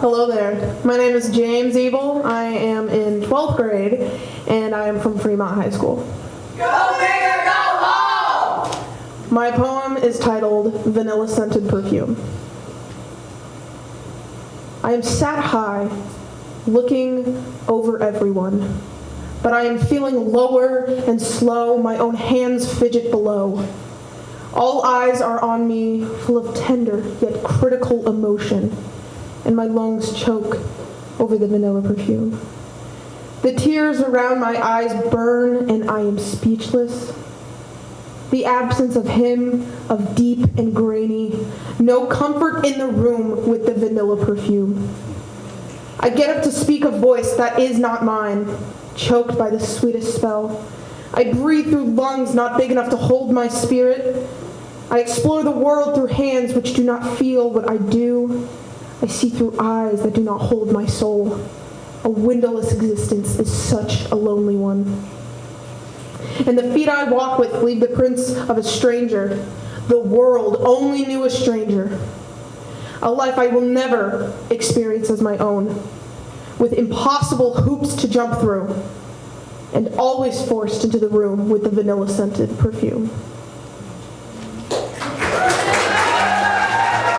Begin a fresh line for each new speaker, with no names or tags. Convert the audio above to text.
Hello there. My name is James Evil. I am in 12th grade and I am from Fremont High School.
Go big or go home!
My poem is titled Vanilla Scented Perfume. I am sat high, looking over everyone, but I am feeling lower and slow, my own hands fidget below. All eyes are on me, full of tender yet critical emotion, and my lungs choke over the vanilla perfume. The tears around my eyes burn, and I am speechless. The absence of him, of deep and grainy, no comfort in the room with the vanilla perfume. I get up to speak a voice that is not mine, choked by the sweetest spell. I breathe through lungs not big enough to hold my spirit. I explore the world through hands which do not feel what I do. I see through eyes that do not hold my soul. A windowless existence is such a lonely one. And the feet I walk with leave the prints of a stranger. The world only knew a stranger. A life I will never experience as my own, with impossible hoops to jump through, and always forced into the room with the vanilla scented perfume.